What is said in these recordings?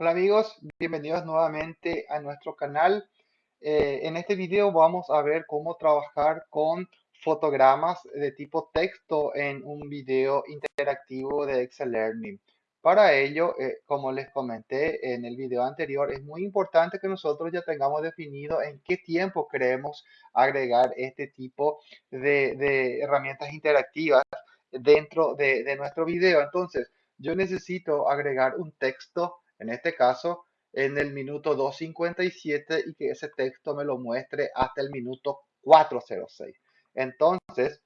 Hola amigos, bienvenidos nuevamente a nuestro canal. Eh, en este video vamos a ver cómo trabajar con fotogramas de tipo texto en un video interactivo de Excel Learning. Para ello, eh, como les comenté en el video anterior, es muy importante que nosotros ya tengamos definido en qué tiempo queremos agregar este tipo de, herramientas interactivas dentro de, de nuestro video. Entonces, yo necesito agregar un texto en este caso en el minuto 2.57 y que ese texto me lo muestre hasta el minuto 4.06. Entonces,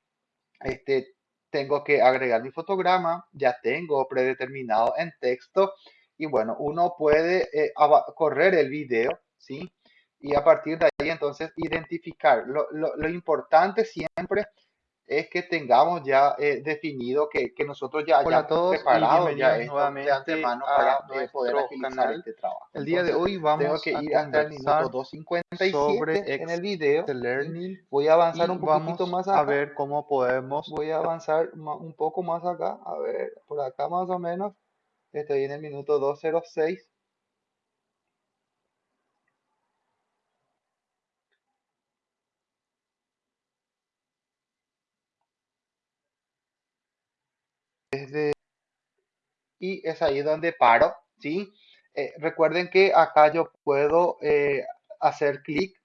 este, tengo que agregar mi fotograma, ya tengo predeterminado en texto y bueno, uno puede eh, correr el video, ¿sí? Y a partir de ahí entonces identificar. Lo, lo importante siempre es que tengamos ya eh, definido que, que, nosotros ya hayamos preparado ya nuevamente de antemano para poder agilizar este trabajo. El día de hoy vamos que ir hasta el minuto 257 sobre en el video. Learning voy a avanzar un poquito más acá. a ver cómo podemos. Voy a avanzar un poco más acá, a ver, por acá más o menos. Estoy en el minuto 206. Y es ahí donde paro, ¿sí? Eh, recuerden que acá yo puedo eh, hacer clic,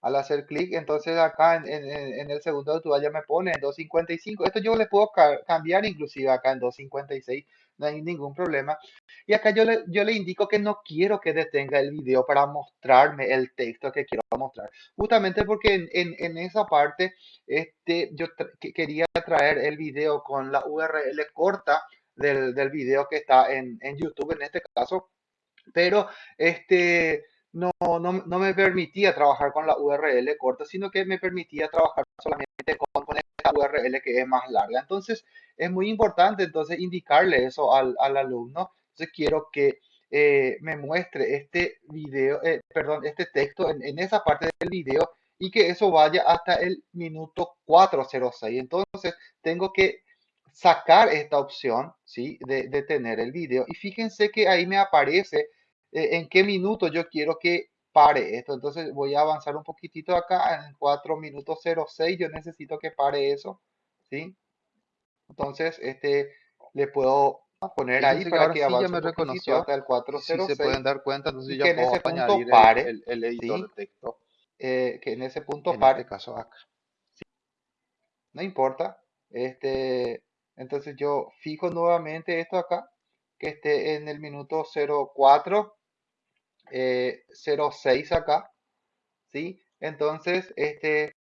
al hacer clic, entonces acá en, en, el segundo de ya me pone en 255, esto yo le puedo cambiar inclusive acá en 256, no hay ningún problema. Y acá yo le, yo le indico que no quiero que detenga el video para mostrarme el texto que quiero mostrar. Justamente porque en, en, en esa parte este, yo quería traer el video con la URL corta del, del video que está en, en, YouTube en este caso, pero este, no, no, no, me permitía trabajar con la URL corta, sino que me permitía trabajar solamente con, con esta URL que es más larga. Entonces, es muy importante entonces indicarle eso al, al alumno. Entonces, quiero que eh, me muestre este video, eh, perdón, este texto en, en, esa parte del video y que eso vaya hasta el minuto 406. Entonces, tengo que sacar esta opción, ¿sí? De, de tener el video. Y fíjense que ahí me aparece eh, en qué minuto yo quiero que pare esto. Entonces voy a avanzar un poquitito acá en 4 minutos 06. Yo necesito que pare eso, ¿sí? Entonces, este, le puedo poner ahí para que avance me reconoció hasta el 406. Si se pueden dar cuenta, entonces ya que puedo en ese punto pare, el, el, editor ¿sí? de texto. Eh, que en ese punto en pare. este caso acá. ¿sí? No importa. Este, entonces yo fijo nuevamente esto acá, que esté en el minuto 04, eh, 06 acá, ¿sí? Entonces, este,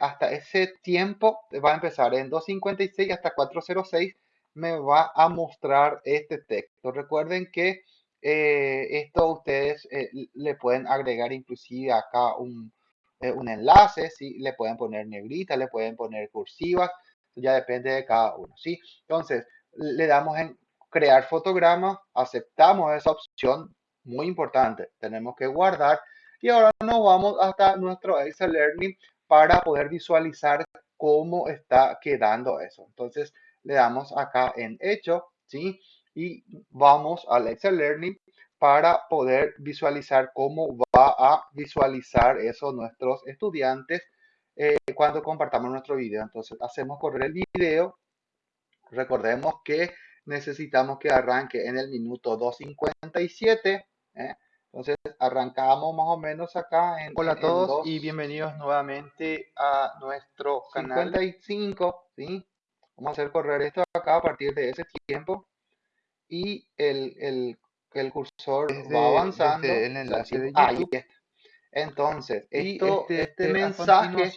hasta ese tiempo va a empezar en 256 hasta 406 me va a mostrar este texto. Recuerden que eh, esto ustedes eh, le pueden agregar inclusive acá un, eh, un enlace, ¿sí? le pueden poner negrita, le pueden poner cursivas, ya depende de cada uno, ¿sí? Entonces, le damos en crear fotograma, aceptamos esa opción, muy importante, tenemos que guardar y ahora nos vamos hasta nuestro Excel Learning para poder visualizar cómo está quedando eso. Entonces, le damos acá en hecho, ¿sí? Y vamos al Excel Learning para poder visualizar cómo va a visualizar eso nuestros estudiantes eh, cuando compartamos nuestro video. Entonces hacemos correr el video. Recordemos que necesitamos que arranque en el minuto 2.57. ¿eh? Entonces arrancamos más o menos acá en... Hola a todos dos y bienvenidos nuevamente a nuestro canal. 55, ¿sí? Vamos a hacer correr esto acá a partir de ese tiempo. Y el, el, el cursor Desde- va avanzando. el enlace de Ahí YouTube. está. Entonces, esto, este, este, este, mensaje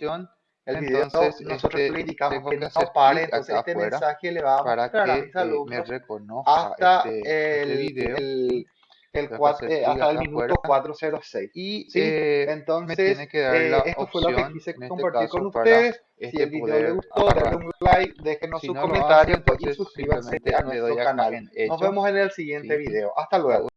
El video, Entonces, nosotros este, le indicamos que que no pare, entonces este mensaje le va a para mostrar a que mis me alumnos reconozca hasta este, este el, video. el, el que eh, hasta el minuto afuera. 406. Y ¿sí? eh, Entonces, me que eh, esto fue lo que quise este compartir con ustedes. Si este el video les gustó, denle un like, déjenos Si su no comentario hace, y suscríbanse a nuestro canal. Nos vemos en el siguiente Sí. video. Hasta luego.